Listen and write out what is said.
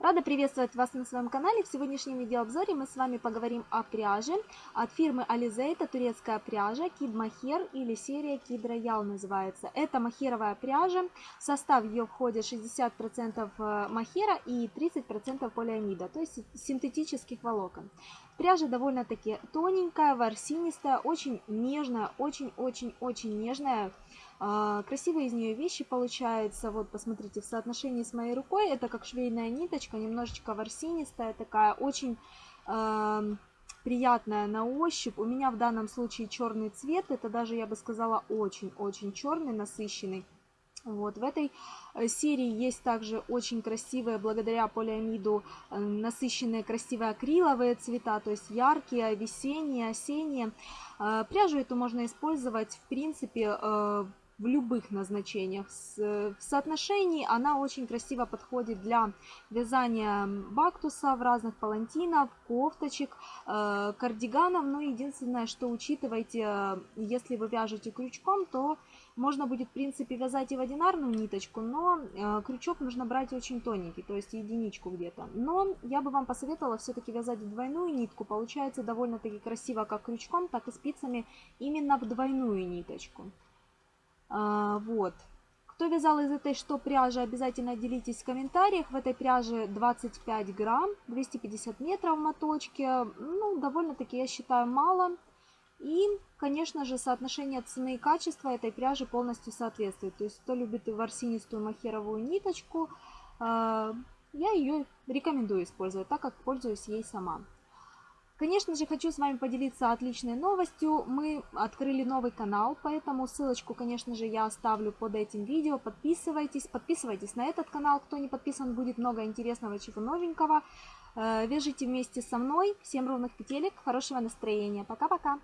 Рада приветствовать вас на своем канале. В сегодняшнем видеообзоре мы с вами поговорим о пряже от фирмы Alizé. Это турецкая пряжа Kid Mohair или серия Kid Royal называется. Это махеровая пряжа. В состав ее входит 60% э, махера и 30% полиамида, то есть синтетических волокон. Пряжа довольно-таки тоненькая, ворсинистая, очень нежная, очень-очень-очень нежная. А, красивые из нее вещи получаются. Вот, посмотрите, в соотношении с моей рукой. Это как швейная ниточка, немножечко ворсинистая такая, очень э, приятная на ощупь. У меня в данном случае черный цвет. Это даже, я бы сказала, очень-очень черный, насыщенный. Вот, в этой э, серии есть также очень красивые, благодаря полиамиду, э, насыщенные красивые акриловые цвета, то есть яркие, весенние, осенние. Э, пряжу эту можно использовать, в принципе, в любых назначениях. В соотношении она очень красиво подходит для вязания бактуса в разных палантинов, кофточек, кардиганов. Но единственное, что учитывайте, если вы вяжете крючком, то можно будет, в принципе, вязать и в одинарную ниточку, но э, крючок нужно брать очень тоненький, то есть единичку где-то. Но я бы вам посоветовала все-таки вязать двойную нитку. Получается довольно-таки красиво как крючком, так и спицами именно в двойную ниточку. А, вот. Кто вязал из этой что пряжи, обязательно делитесь в комментариях. В этой пряже 25 грамм, 250 метров моточки. Ну, довольно-таки, я считаю, мало. И, конечно же, соотношение цены и качества этой пряжи полностью соответствует. То есть, кто любит ворсинистую махеровую ниточку, э, я ее рекомендую использовать, так как пользуюсь ей сама. Конечно же, хочу с вами поделиться отличной новостью. Мы открыли новый канал, поэтому ссылочку, конечно же, я оставлю под этим видео. Подписывайтесь, подписывайтесь на этот канал. Кто не подписан, будет много интересного, чего новенького. Э, вяжите вместе со мной. Всем ровных петелек, хорошего настроения. Пока-пока!